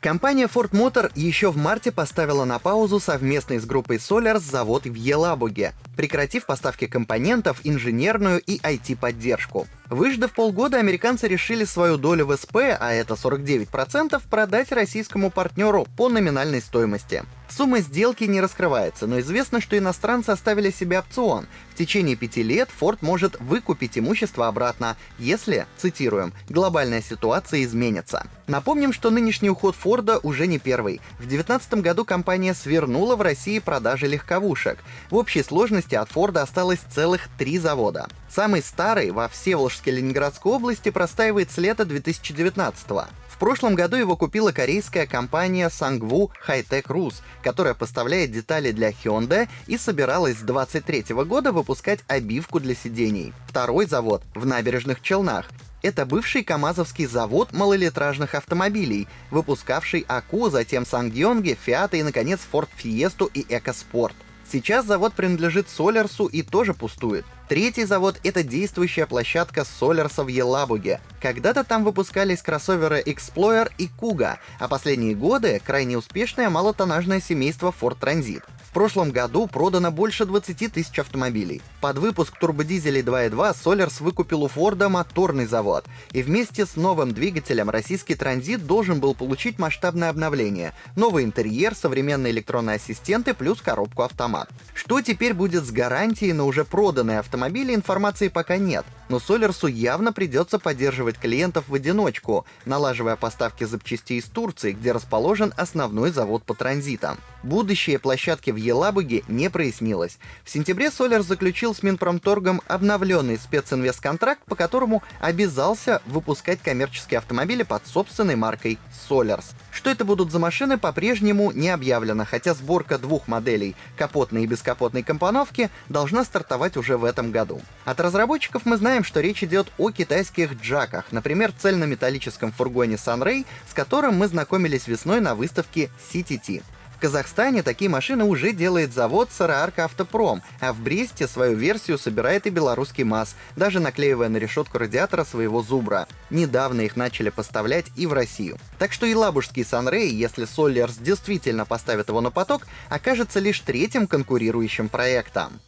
Компания Ford Motor еще в марте поставила на паузу совместный с группой Solars завод в Елабуге, прекратив поставки компонентов, инженерную и IT-поддержку. Выждав полгода, американцы решили свою долю в СП, а это 49%, продать российскому партнеру по номинальной стоимости. Сумма сделки не раскрывается, но известно, что иностранцы оставили себе опцион. В течение пяти лет Ford может выкупить имущество обратно, если, цитируем, глобальная ситуация изменится. Напомним, что нынешний уход Форда уже не первый. В 2019 году компания свернула в России продажи легковушек. В общей сложности от Форда осталось целых три завода. Самый старый во Всеволожской Ленинградской области простаивает с лета 2019 -го. В прошлом году его купила корейская компания Sangwoo Hightech Rus, которая поставляет детали для Hyundai и собиралась с 2023 года выпускать обивку для сидений. Второй завод в набережных Челнах. Это бывший КАМАЗовский завод малолитражных автомобилей, выпускавший АКУ, затем Сангьонге, Фиата и, наконец, Ford Fiesta и EcoSport. Сейчас завод принадлежит Солярсу и тоже пустует. Третий завод — это действующая площадка Солярса в Елабуге. Когда-то там выпускались кроссоверы Explorer и Kuga, а последние годы — крайне успешное малотоннажное семейство Ford Transit. В прошлом году продано больше 20 тысяч автомобилей. Под выпуск турбодизелей 2.2 Solars выкупил у Форда моторный завод. И вместе с новым двигателем российский транзит должен был получить масштабное обновление. Новый интерьер, современные электронные ассистенты плюс коробку автомат. Что теперь будет с гарантией на уже проданные автомобили, информации пока нет. Но Солерсу явно придется поддерживать клиентов в одиночку, налаживая поставки запчастей из Турции, где расположен основной завод по транзитам. Будущее площадки в Елабуге не прояснилось. В сентябре Солер заключил с Минпромторгом обновленный специнвестконтракт, по которому обязался выпускать коммерческие автомобили под собственной маркой Solers. Что это будут за машины, по-прежнему не объявлено, хотя сборка двух моделей капотной и бескапотной компоновки должна стартовать уже в этом году. От разработчиков мы знаем, что речь идет о китайских джаках, например, цельнометаллическом фургоне Sunray, с которым мы знакомились весной на выставке CTT. В Казахстане такие машины уже делает завод Сараарка Автопром, а в Бресте свою версию собирает и белорусский МАЗ, даже наклеивая на решетку радиатора своего Зубра. Недавно их начали поставлять и в Россию. Так что и лабужский Санрей, если Соллерс действительно поставит его на поток, окажется лишь третьим конкурирующим проектом.